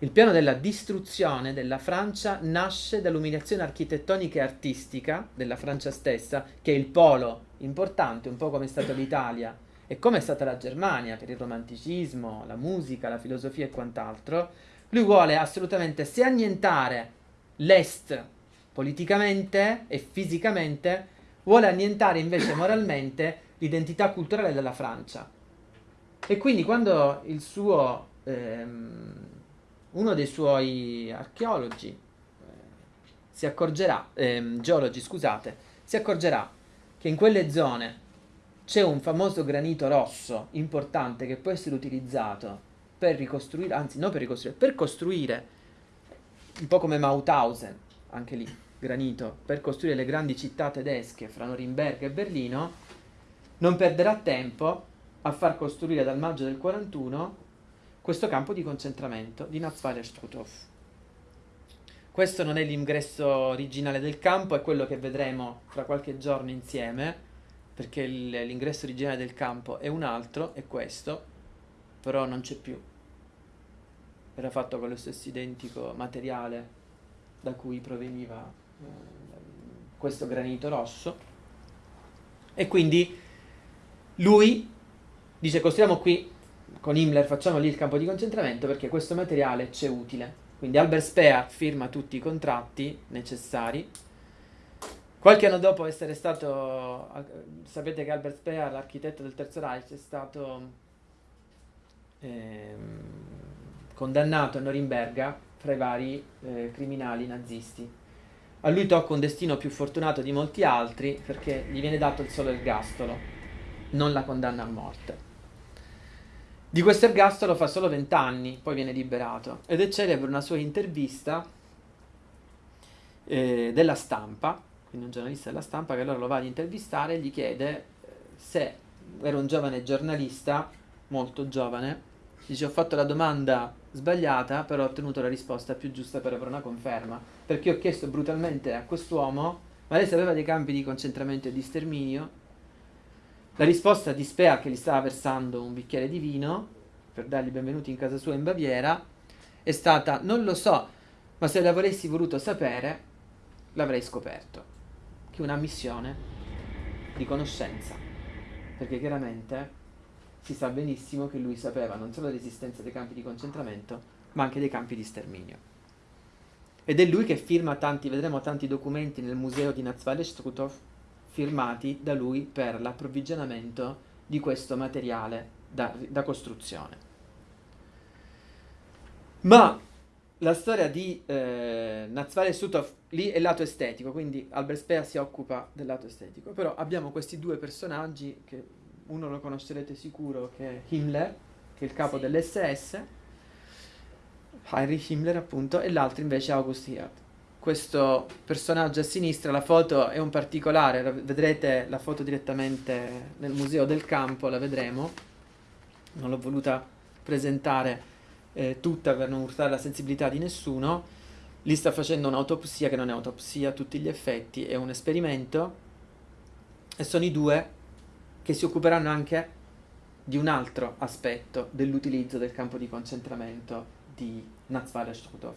Il piano della distruzione della Francia nasce dall'umiliazione architettonica e artistica della Francia stessa, che è il polo importante, un po' come è stata l'Italia e come è stata la Germania per il romanticismo, la musica, la filosofia e quant'altro. Lui vuole assolutamente se annientare l'Est politicamente e fisicamente, vuole annientare invece moralmente l'identità culturale della Francia. E quindi quando il suo, ehm, uno dei suoi archeologi eh, si accorgerà, ehm, geologi scusate, si accorgerà che in quelle zone c'è un famoso granito rosso importante che può essere utilizzato per ricostruire, anzi non per ricostruire, per costruire, un po' come Mauthausen, anche lì, granito, per costruire le grandi città tedesche fra Norimberga e Berlino, non perderà tempo a far costruire dal maggio del 41 questo campo di concentramento di Nazweiler-Struthof. Questo non è l'ingresso originale del campo, è quello che vedremo fra qualche giorno insieme, perché l'ingresso originale del campo è un altro, è questo, però non c'è più. Era fatto con lo stesso identico materiale da cui proveniva eh, questo granito rosso. E quindi lui dice costruiamo qui con Himmler, facciamo lì il campo di concentramento perché questo materiale c'è utile. Quindi Albert Speer firma tutti i contratti necessari. Qualche anno dopo essere stato, sapete che Albert Speer, l'architetto del Terzo Reich, è stato ehm, condannato a Norimberga fra i vari eh, criminali nazisti. A lui tocca un destino più fortunato di molti altri perché gli viene dato il solo ergastolo non la condanna a morte. Di questo ergastolo fa solo 20 anni, poi viene liberato ed è celebre una sua intervista eh, della stampa, quindi un giornalista della stampa che allora lo va ad intervistare e gli chiede eh, se era un giovane giornalista, molto giovane, dice ho fatto la domanda sbagliata, però ho ottenuto la risposta più giusta per avere una conferma, perché ho chiesto brutalmente a quest'uomo, ma lei sapeva dei campi di concentramento e di sterminio? La risposta di Speer che gli stava versando un bicchiere di vino per dargli benvenuti in casa sua in Baviera è stata non lo so, ma se l'avresti voluto sapere l'avrei scoperto. Che una missione di conoscenza, perché chiaramente si sa benissimo che lui sapeva non solo l'esistenza dei campi di concentramento, ma anche dei campi di sterminio. Ed è lui che firma tanti, vedremo tanti documenti nel museo di Nazwale Strutov firmati da lui per l'approvvigionamento di questo materiale da, da costruzione. Ma la storia di eh, Nazvale Sutov lì è il lato estetico, quindi Albert Speer si occupa del lato estetico, però abbiamo questi due personaggi che uno lo conoscerete sicuro che è Himmler, che è il capo sì. dell'SS, Heinrich Himmler appunto, e l'altro invece è August Hirt. Questo personaggio a sinistra, la foto è un particolare, vedrete la foto direttamente nel museo del campo, la vedremo, non l'ho voluta presentare eh, tutta per non urtare la sensibilità di nessuno, lì sta facendo un'autopsia che non è autopsia a tutti gli effetti, è un esperimento. E sono i due che si occuperanno anche di un altro aspetto dell'utilizzo del campo di concentramento di Nazwale Strutov.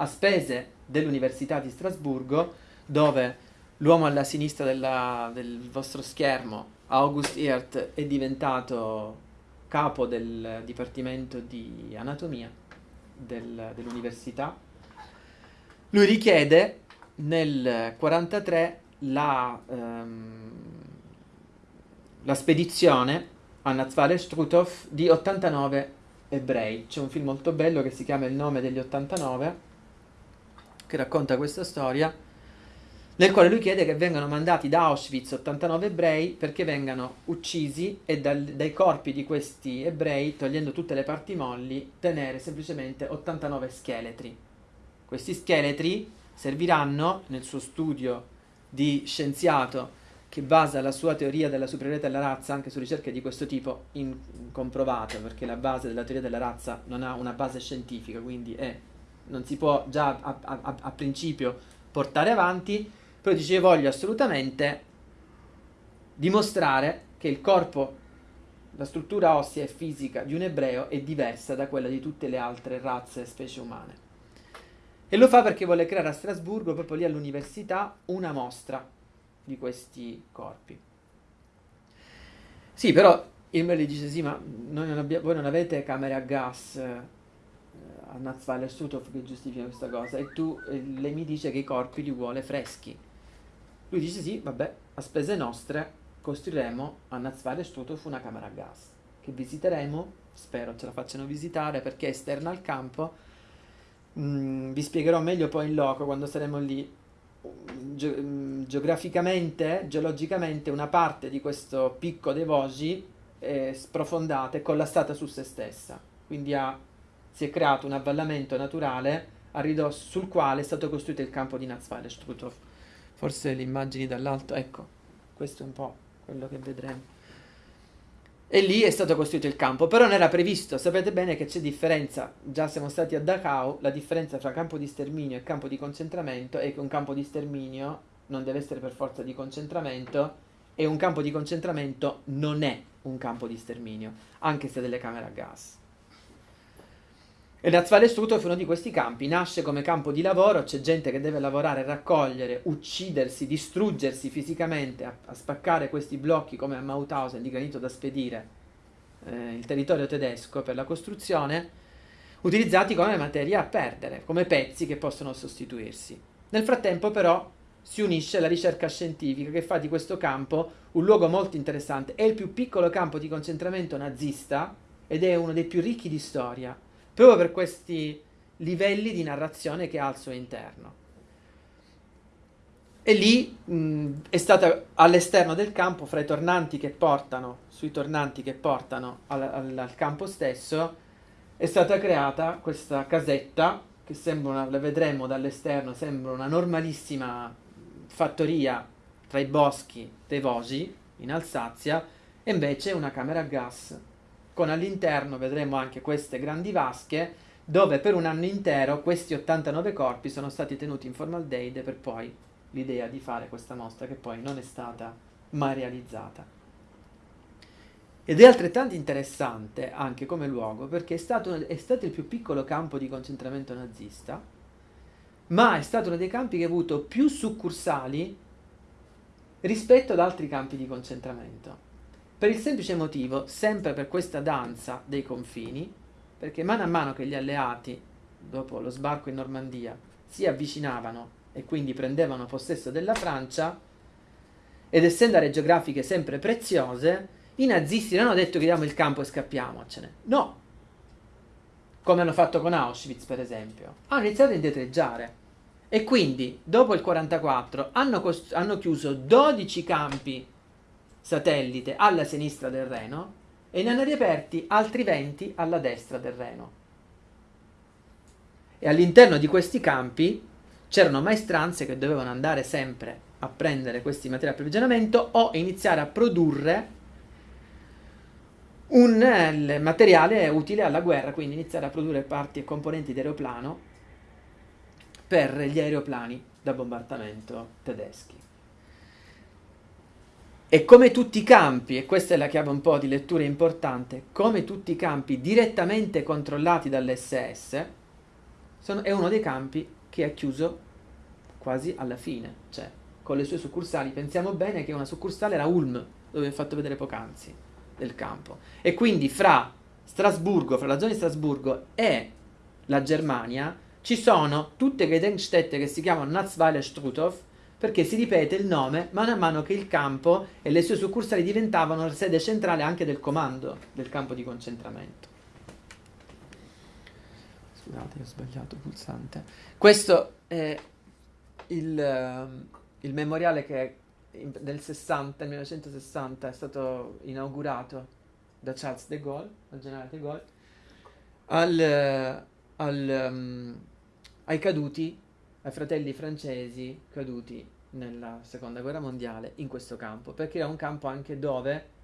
A spese dell'Università di Strasburgo, dove l'uomo alla sinistra della, del vostro schermo, August Hirt, è diventato capo del Dipartimento di Anatomia del, dell'università. Lui richiede nel 1943 la, ehm, la spedizione a Nazvale Strutov di 89 ebrei. C'è un film molto bello che si chiama Il nome degli 89 che racconta questa storia nel quale lui chiede che vengano mandati da Auschwitz 89 ebrei perché vengano uccisi e dal, dai corpi di questi ebrei, togliendo tutte le parti molli, tenere semplicemente 89 scheletri. Questi scheletri serviranno nel suo studio di scienziato che basa la sua teoria della superiorità della razza anche su ricerche di questo tipo incomprovate, perché la base della teoria della razza non ha una base scientifica, quindi è, non si può già a, a, a principio portare avanti, però dice voglio assolutamente dimostrare che il corpo, la struttura ossea e fisica di un ebreo è diversa da quella di tutte le altre razze e specie umane. E lo fa perché vuole creare a Strasburgo, proprio lì all'università, una mostra di questi corpi. Sì, però Himmler gli dice, sì, ma non abbia, voi non avete camere a gas a Nazweiler Sutov che giustifica questa cosa, e tu, eh, lei mi dice che i corpi li vuole freschi. Lui dice sì, vabbè, a spese nostre costruiremo a Nazvale Strutov una camera a gas che visiteremo, spero ce la facciano visitare perché è esterna al campo. Mm, vi spiegherò meglio poi in loco quando saremo lì. Ge mm, geograficamente, geologicamente, una parte di questo picco dei Vosgi è sprofondata e collassata su se stessa. Quindi ha, si è creato un avvallamento naturale ridosso sul quale è stato costruito il campo di Nazvale Strutov forse le immagini dall'alto, ecco, questo è un po' quello che vedremo. E lì è stato costruito il campo, però non era previsto, sapete bene che c'è differenza, già siamo stati a Dachau, la differenza tra campo di sterminio e campo di concentramento è che un campo di sterminio non deve essere per forza di concentramento e un campo di concentramento non è un campo di sterminio, anche se ha delle camere a gas. E Nazvale Strutov è uno di questi campi, nasce come campo di lavoro, c'è gente che deve lavorare, raccogliere, uccidersi, distruggersi fisicamente, a, a spaccare questi blocchi come a Mauthausen di granito da spedire eh, il territorio tedesco per la costruzione, utilizzati come materia a perdere, come pezzi che possono sostituirsi. Nel frattempo però si unisce alla ricerca scientifica che fa di questo campo un luogo molto interessante, è il più piccolo campo di concentramento nazista ed è uno dei più ricchi di storia proprio per questi livelli di narrazione che ha al suo interno. E lì mh, è stata all'esterno del campo, fra i tornanti che portano, sui tornanti che portano al, al, al campo stesso, è stata creata questa casetta che sembra, una, la vedremo dall'esterno, sembra una normalissima fattoria tra i boschi dei Vosi in Alsazia, e invece una camera a gas con all'interno vedremo anche queste grandi vasche dove per un anno intero questi 89 corpi sono stati tenuti in formaldeide per poi l'idea di fare questa mostra che poi non è stata mai realizzata. Ed è altrettanto interessante anche come luogo perché è stato, è stato il più piccolo campo di concentramento nazista, ma è stato uno dei campi che ha avuto più succursali rispetto ad altri campi di concentramento. Per il semplice motivo, sempre per questa danza dei confini, perché mano a mano che gli alleati, dopo lo sbarco in Normandia, si avvicinavano e quindi prendevano possesso della Francia, ed essendo aree geografiche sempre preziose, i nazisti non hanno detto che diamo il campo e scappiamocene. No! come hanno fatto con Auschwitz per esempio, hanno iniziato a indietreggiare. E quindi, dopo il 1944, hanno, hanno chiuso 12 campi satellite alla sinistra del Reno e ne hanno riaperti altri 20 alla destra del Reno. E all'interno di questi campi c'erano maestranze che dovevano andare sempre a prendere questi materiali di approvvigionamento o iniziare a produrre un eh, materiale utile alla guerra, quindi iniziare a produrre parti e componenti di aeroplano per gli aeroplani da bombardamento tedeschi. E come tutti i campi, e questa è la chiave un po' di lettura importante, come tutti i campi direttamente controllati dall'SS, sono, è uno dei campi che è chiuso quasi alla fine, cioè con le sue succursali. Pensiamo bene che una succursale era Ulm, dove vi ho fatto vedere poc'anzi, del campo. E quindi fra Strasburgo, fra la zona di Strasburgo e la Germania, ci sono tutte Gedenkstätte che si chiamano Natzweiler Struthof, perché si ripete il nome man mano che il campo e le sue succursali diventavano la sede centrale anche del comando del campo di concentramento. Scusate, ho sbagliato il pulsante. Questo è il, ehm, il memoriale che nel 60, nel 1960 è stato inaugurato da Charles de Gaulle, al generale de Gaulle, al, al, um, ai caduti, ai fratelli francesi caduti nella seconda guerra mondiale in questo campo, perché era un campo anche dove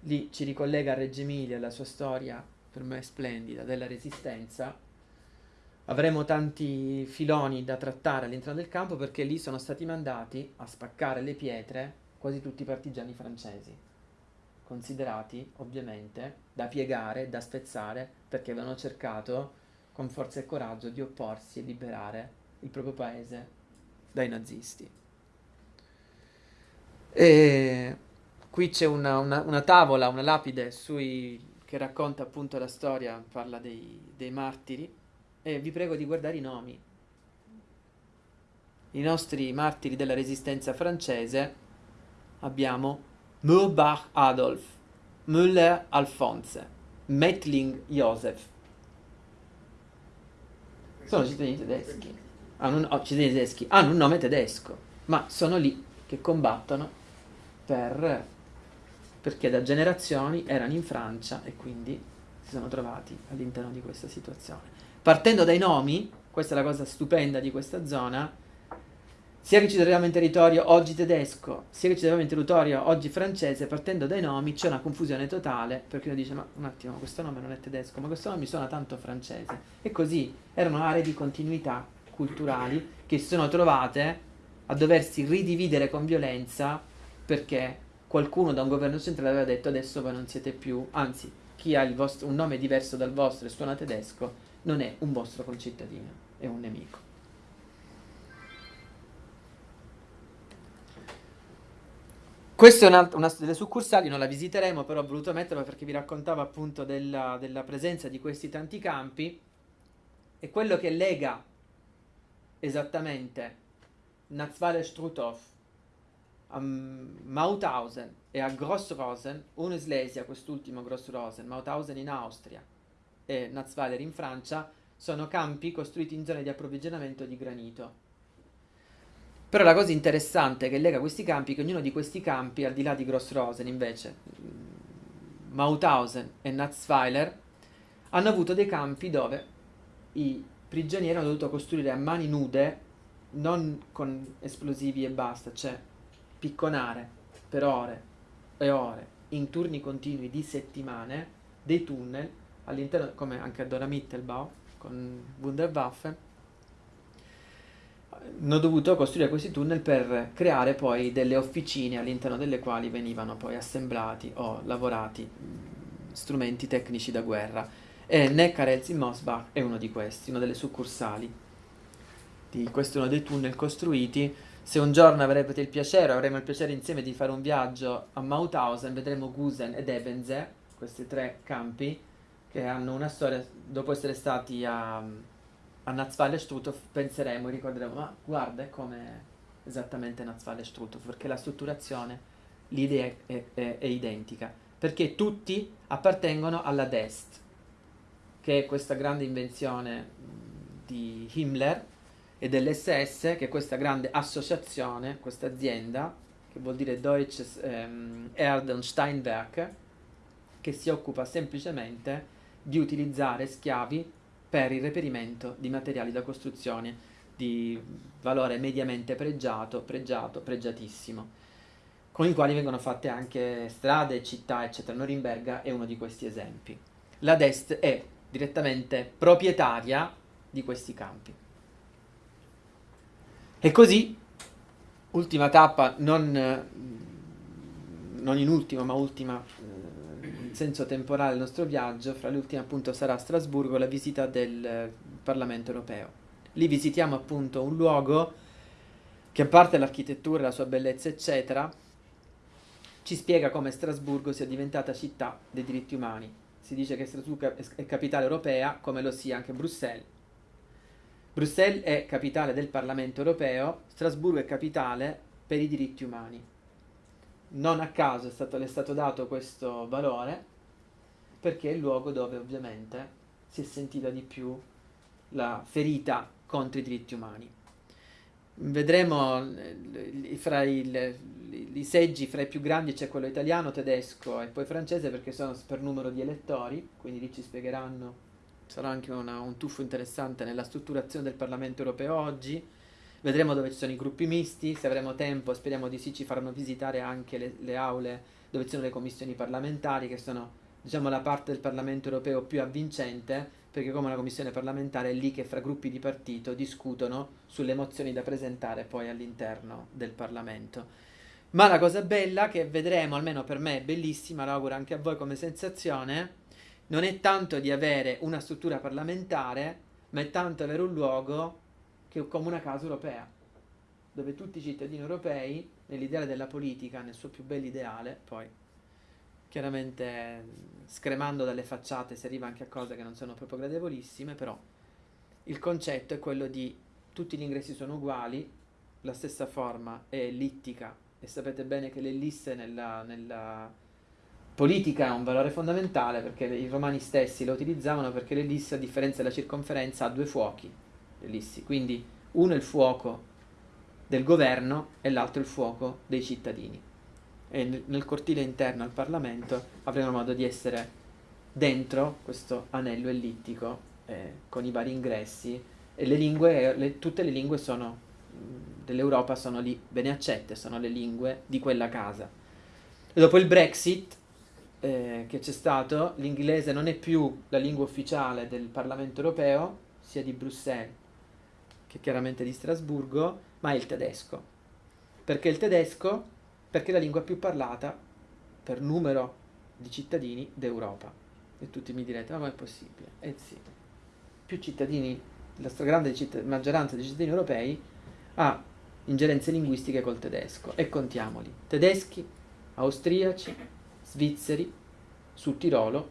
lì ci ricollega a Reggio Emilia, la sua storia per me splendida della resistenza. Avremo tanti filoni da trattare all'interno del campo perché lì sono stati mandati a spaccare le pietre quasi tutti i partigiani francesi, considerati ovviamente da piegare, da spezzare, perché avevano cercato con forza e coraggio di opporsi e liberare il proprio paese dai nazisti. E qui c'è una, una, una tavola, una lapide sui, che racconta appunto la storia, parla dei, dei martiri e vi prego di guardare i nomi. I nostri martiri della resistenza francese abbiamo Murbach Adolf, Müller Alphonse, Mettling Josef. Sono cittadini tedeschi. Hanno un, oh, tedeschi. Hanno un nome tedesco, ma sono lì che combattono per, perché da generazioni erano in Francia e quindi si sono trovati all'interno di questa situazione partendo dai nomi, questa è la cosa stupenda di questa zona, sia che ci troviamo in territorio oggi tedesco, sia che ci troviamo in territorio oggi francese, partendo dai nomi c'è una confusione totale, perché uno dice, ma un attimo, questo nome non è tedesco, ma questo nome mi suona tanto francese. E così erano aree di continuità culturali che si sono trovate a doversi ridividere con violenza perché qualcuno da un governo centrale aveva detto adesso voi non siete più, anzi chi ha vostro, un nome diverso dal vostro e suona tedesco non è un vostro concittadino, è un nemico. Questa è una, una delle succursali, non la visiteremo, però ho voluto metterla perché vi raccontavo appunto della, della presenza di questi tanti campi e quello che lega esattamente. Nazwale Struthof a Mauthausen e a Grossrosen, uno in Slesia, quest'ultimo Grossrosen, Mauthausen in Austria, e Nazweiler in Francia sono campi costruiti in zone di approvvigionamento di granito. Però la cosa interessante che lega questi campi è che ognuno di questi campi, al di là di Grossrosen invece, Mauthausen e Nazweiler, hanno avuto dei campi dove i prigionieri hanno dovuto costruire a mani nude, non con esplosivi e basta, cioè picconare per ore e ore, in turni continui di settimane, dei tunnel all'interno, come anche a Dora Mittelbau con Wunderwaffe, hanno dovuto costruire questi tunnel per creare poi delle officine all'interno delle quali venivano poi assemblati o lavorati strumenti tecnici da guerra. E Neckarels in Mosbach è uno di questi, una delle succursali. Di, questo è uno dei tunnel costruiti. Se un giorno avrete il piacere, avremo il piacere insieme di fare un viaggio a Mauthausen, vedremo Gusen ed Ebenze, questi tre campi, che hanno una storia, dopo essere stati a, a Nazwale Struthof, penseremo ricorderemo, ma guarda è come esattamente Nazwale Struthof, perché la strutturazione, l'idea è, è, è, identica, perché tutti appartengono alla Dest, che è questa grande invenzione di Himmler e dell'SS, che è questa grande associazione, questa azienda, che vuol dire Deutsches ähm, Erd- Steinwerk, che si occupa semplicemente di utilizzare schiavi per il reperimento di materiali da costruzione di valore mediamente pregiato, pregiato, pregiatissimo, con i quali vengono fatte anche strade, città, eccetera. Norimberga è uno di questi esempi. La Dest è direttamente proprietaria di questi campi. E così, ultima tappa, non, non in ultimo, ma ultima eh, in senso temporale del nostro viaggio, fra le ultime appunto sarà a Strasburgo la visita del Parlamento europeo Lì visitiamo appunto un luogo che a parte l'architettura, la sua bellezza, eccetera, ci spiega come Strasburgo sia diventata città dei diritti umani. Si dice che Strasburgo è capitale europea, come lo sia anche Bruxelles. Bruxelles è capitale del Parlamento europeo, Strasburgo è capitale per i diritti umani. Non a caso è stato, le è stato dato questo valore, perché è il luogo dove ovviamente si è sentita di più la ferita contro i diritti umani. Vedremo eh, fra i, i seggi fra i più grandi c'è quello italiano, tedesco e poi francese perché sono per numero di elettori, quindi lì ci spiegheranno, sarà anche una, un tuffo interessante nella strutturazione del Parlamento europeo oggi. Vedremo dove ci sono i gruppi misti, se avremo tempo speriamo di sì ci faranno visitare anche le, le aule dove ci sono le commissioni parlamentari che sono diciamo la parte del Parlamento europeo più avvincente perché come una commissione parlamentare è lì che fra gruppi di partito discutono sulle mozioni da presentare poi all'interno del Parlamento. Ma la cosa bella che vedremo, almeno per me è bellissima, lo anche a voi come sensazione, non è tanto di avere una struttura parlamentare, ma è tanto avere un luogo che è come una casa europea, dove tutti i cittadini europei, nell'ideale della politica, nel suo più bell'ideale, poi chiaramente scremando dalle facciate si arriva anche a cose che non sono proprio gradevolissime, però il concetto è quello di tutti gli ingressi sono uguali, la stessa forma è ellittica e sapete bene che l'ellisse nella, nella politica ha un valore fondamentale perché i romani stessi lo utilizzavano perché l'ellisse a differenza della circonferenza ha due fuochi, l'ellissi, quindi uno è il fuoco del governo e l'altro il fuoco dei cittadini e nel cortile interno al Parlamento avremo modo di essere dentro questo anello ellittico eh, con i vari ingressi e le lingue, le, tutte le lingue dell'Europa sono lì bene accette, sono le lingue di quella casa. E dopo il Brexit eh, che c'è stato, l'inglese non è più la lingua ufficiale del Parlamento europeo, sia di Bruxelles che chiaramente di Strasburgo, ma è il tedesco. Perché il tedesco perché è la lingua più parlata per numero di cittadini d'Europa. E tutti mi direte, ma è possibile? Eh sì, più cittadini, la stragrande maggioranza dei cittadini europei ha ingerenze linguistiche col tedesco. E contiamoli, tedeschi, austriaci, svizzeri, sul Tirolo,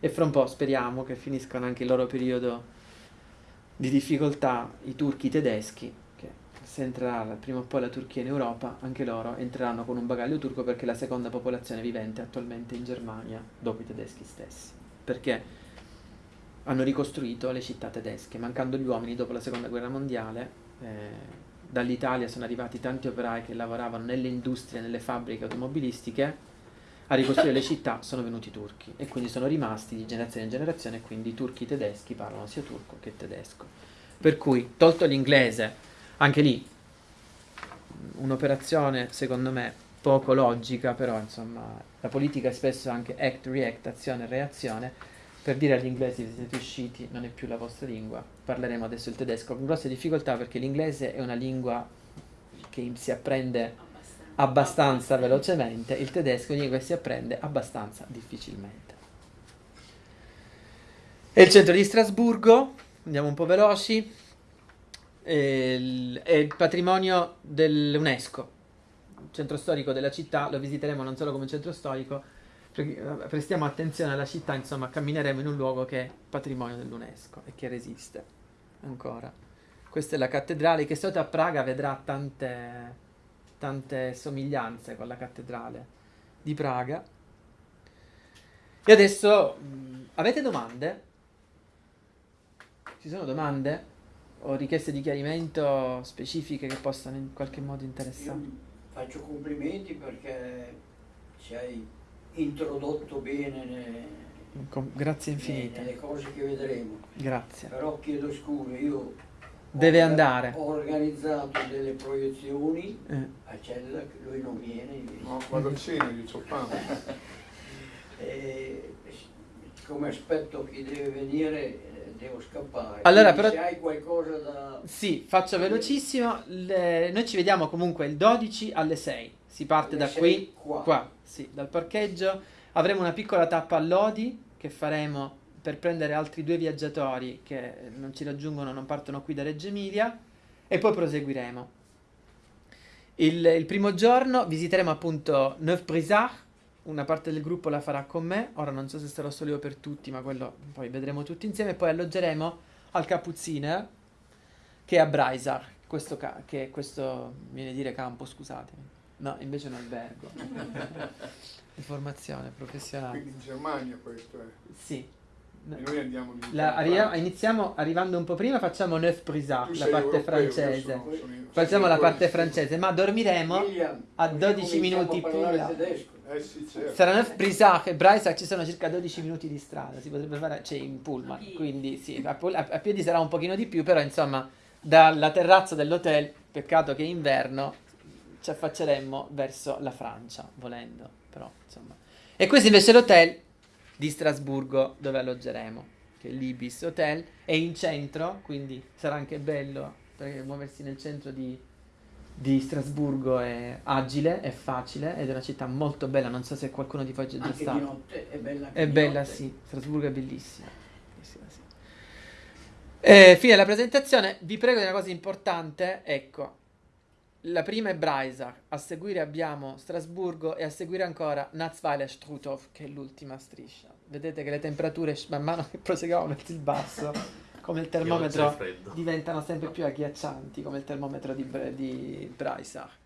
e fra un po' speriamo che finiscano anche il loro periodo di difficoltà i turchi tedeschi se entrerà prima o poi la Turchia in Europa, anche loro entreranno con un bagaglio turco perché è la seconda popolazione vivente attualmente in Germania dopo i tedeschi stessi. Perché hanno ricostruito le città tedesche, mancando gli uomini dopo la seconda guerra mondiale. Eh, dall'Italia sono arrivati tanti operai che lavoravano nelle industrie, nelle fabbriche automobilistiche, a ricostruire le città sono venuti i turchi e quindi sono rimasti di generazione in generazione quindi i turchi tedeschi parlano sia turco che tedesco. Per cui, tolto l'inglese, anche lì un'operazione secondo me poco logica, però insomma la politica è spesso anche act, react, azione, reazione. Per dire agli inglesi che siete usciti non è più la vostra lingua, parleremo adesso il tedesco con grosse difficoltà perché l'inglese è una lingua che si apprende abbastanza velocemente, il tedesco è una lingua che si apprende abbastanza difficilmente. È il centro di Strasburgo, andiamo un po' veloci, è il patrimonio dell'UNESCO, centro storico della città, lo visiteremo non solo come centro storico, prestiamo attenzione alla città, insomma cammineremo in un luogo che è patrimonio dell'UNESCO e che resiste ancora. Questa è la cattedrale che sotto a Praga vedrà tante, tante somiglianze con la cattedrale di Praga. E adesso mh, avete domande? Ci sono domande o richieste di chiarimento specifiche che possano in qualche modo interessare? Io faccio complimenti perché ci hai introdotto bene ne- grazie ne- infinite. nelle cose che vedremo. Grazie. Però chiedo scusa, io Deve ho- andare. Ho organizzato delle proiezioni Eh, a Cella, che lui non viene invece. No, vado al cinema, io ho fame. Come aspetto chi deve venire devo scappare. Allora, Quindi però- se hai qualcosa da... Sì, faccio velocissimo. Le- Noi ci vediamo comunque il 12 alle 6. Si parte Alle da 6 qui, qua. qua, sì, dal parcheggio. Avremo una piccola tappa a Lodi che faremo per prendere altri due viaggiatori che non ci raggiungono, non partono qui da Reggio Emilia e poi proseguiremo. Il, il primo giorno visiteremo appunto Neuf-Brisach, una parte del gruppo la farà con me, ora non so se sarò solo io per tutti, ma quello poi vedremo tutti insieme, poi alloggeremo al Kapuzziner che è a Breisach, questo, ca- che è questo viene a dire campo, scusatemi. No, invece è un albergo. Informazione professionale. Quindi in Germania questo è. Sì. Noi andiamo lì. La- arri- iniziamo arrivando un po' prima, facciamo Neuf Brisach, Tu la parte europeo, francese. sono- sono- Facciamo la parte in- francese, ma dormiremo William, a così 12 cominciamo minuti a più parlare là. tedesco. Eh sì, certo. Sarà Neuf Brisach e Breisach ci sono circa 12 minuti di strada, si potrebbe fare, cioè in pullman, A piedi. quindi sì, a, a- a piedi sarà un pochino di più, però insomma dalla terrazza dell'hotel, peccato che è inverno, ci affacceremmo verso la Francia, volendo, però insomma. E questo invece è l'hotel di Strasburgo dove alloggeremo, che è l'Ibis Hotel, è in centro, quindi sarà anche bello perché muoversi nel centro di, di Strasburgo è agile, è facile ed è una città molto bella, non so se qualcuno di voi è già Anche di stato. notte è bella È di bella, notte. sì, Strasburgo è bellissima. Bellissima, sì. Eh, fine della presentazione, vi prego di una cosa importante, ecco, la prima è Breisach, a seguire abbiamo Strasburgo e a seguire ancora Natzweiler Struthof, che è l'ultima striscia. Vedete che le temperature man mano che proseguiamo verso il basso, come il termometro, diventano sempre più agghiaccianti, come il termometro di, di Breisach.